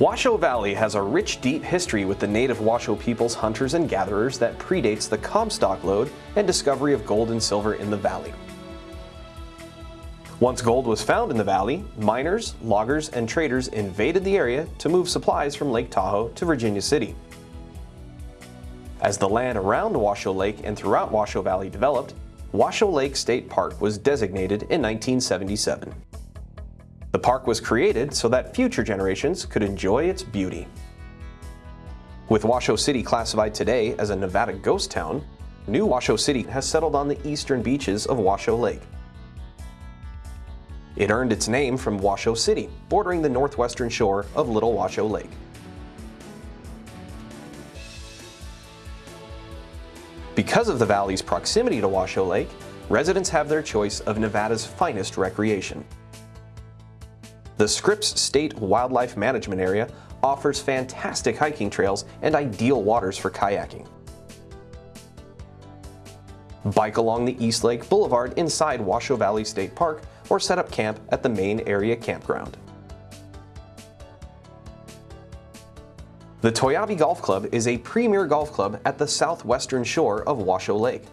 Washoe Valley has a rich, deep history with the native Washoe peoples hunters and gatherers that predates the Comstock lode and discovery of gold and silver in the valley. Once gold was found in the valley, miners, loggers, and traders invaded the area to move supplies from Lake Tahoe to Virginia City. As the land around Washoe Lake and throughout Washoe Valley developed, Washoe Lake State Park was designated in 1977. The park was created so that future generations could enjoy its beauty. With Washoe City classified today as a Nevada ghost town, New Washoe City has settled on the eastern beaches of Washoe Lake. It earned its name from Washoe City, bordering the northwestern shore of Little Washoe Lake. Because of the valley's proximity to Washoe Lake, residents have their choice of Nevada's finest recreation. The Scripps State Wildlife Management Area offers fantastic hiking trails and ideal waters for kayaking. Bike along the East Lake Boulevard inside Washoe Valley State Park or set up camp at the main area campground. The Toiyabe Golf Club is a premier golf club at the southwestern shore of Washoe Lake.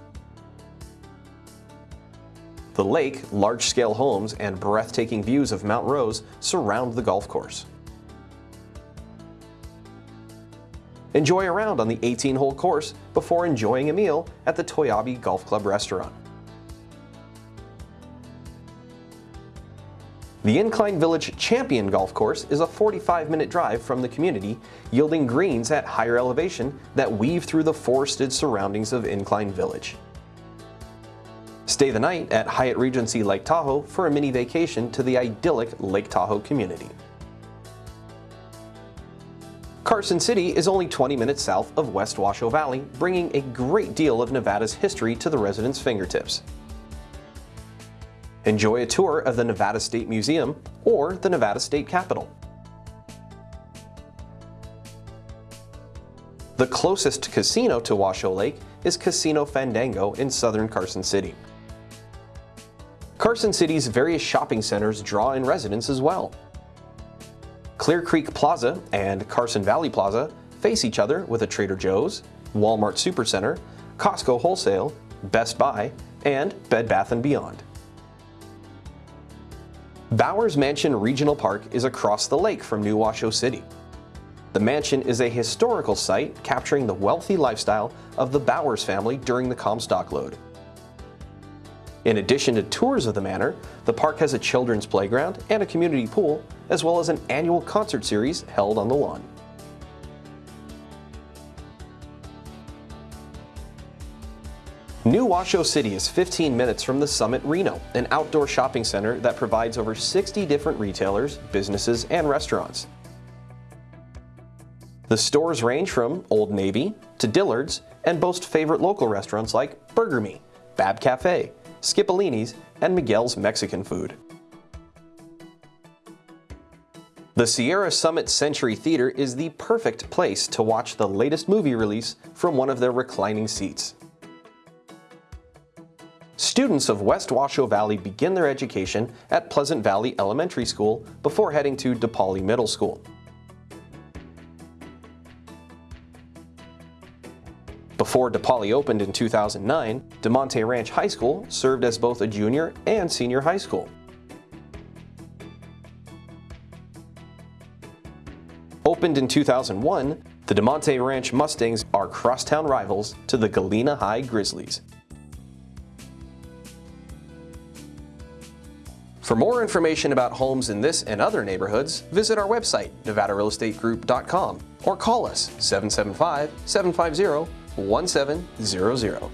The lake, large-scale homes, and breathtaking views of Mount Rose surround the golf course. Enjoy a round on the 18-hole course before enjoying a meal at the Toiyabe Golf Club restaurant. The Incline Village Champion Golf Course is a 45-minute drive from the community, yielding greens at higher elevation that weave through the forested surroundings of Incline Village. Stay the night at Hyatt Regency Lake Tahoe for a mini vacation to the idyllic Lake Tahoe community. Carson City is only 20 minutes south of West Washoe Valley, bringing a great deal of Nevada's history to the residents' fingertips. Enjoy a tour of the Nevada State Museum or the Nevada State Capitol. The closest casino to Washoe Lake is Casino Fandango in southern Carson City. Carson City's various shopping centers draw in residents as well. Clear Creek Plaza and Carson Valley Plaza face each other with a Trader Joe's, Walmart Supercenter, Costco Wholesale, Best Buy, and Bed Bath & Beyond. Bowers Mansion Regional Park is across the lake from New Washoe City. The mansion is a historical site capturing the wealthy lifestyle of the Bowers family during the Comstock lode. In addition to tours of the manor, the park has a children's playground and a community pool, as well as an annual concert series held on the lawn. New Washoe City is 15 minutes from the Summit Reno, an outdoor shopping center that provides over 60 different retailers, businesses, and restaurants. The stores range from Old Navy to Dillard's and boast favorite local restaurants like Burger Me, Bab Cafe, Skipolini's, and Miguel's Mexican food. The Sierra Summit Century Theater is the perfect place to watch the latest movie release from one of their reclining seats. Students of West Washoe Valley begin their education at Pleasant Valley Elementary School before heading to Depoali Middle School. Before Depoali opened in 2009, Damonte Ranch High School served as both a junior and senior high school. Opened in 2001, the Damonte Ranch Mustangs are crosstown rivals to the Galena High Grizzlies. For more information about homes in this and other neighborhoods, visit our website, nevadarealestategroup.com, or call us 775 750 1700.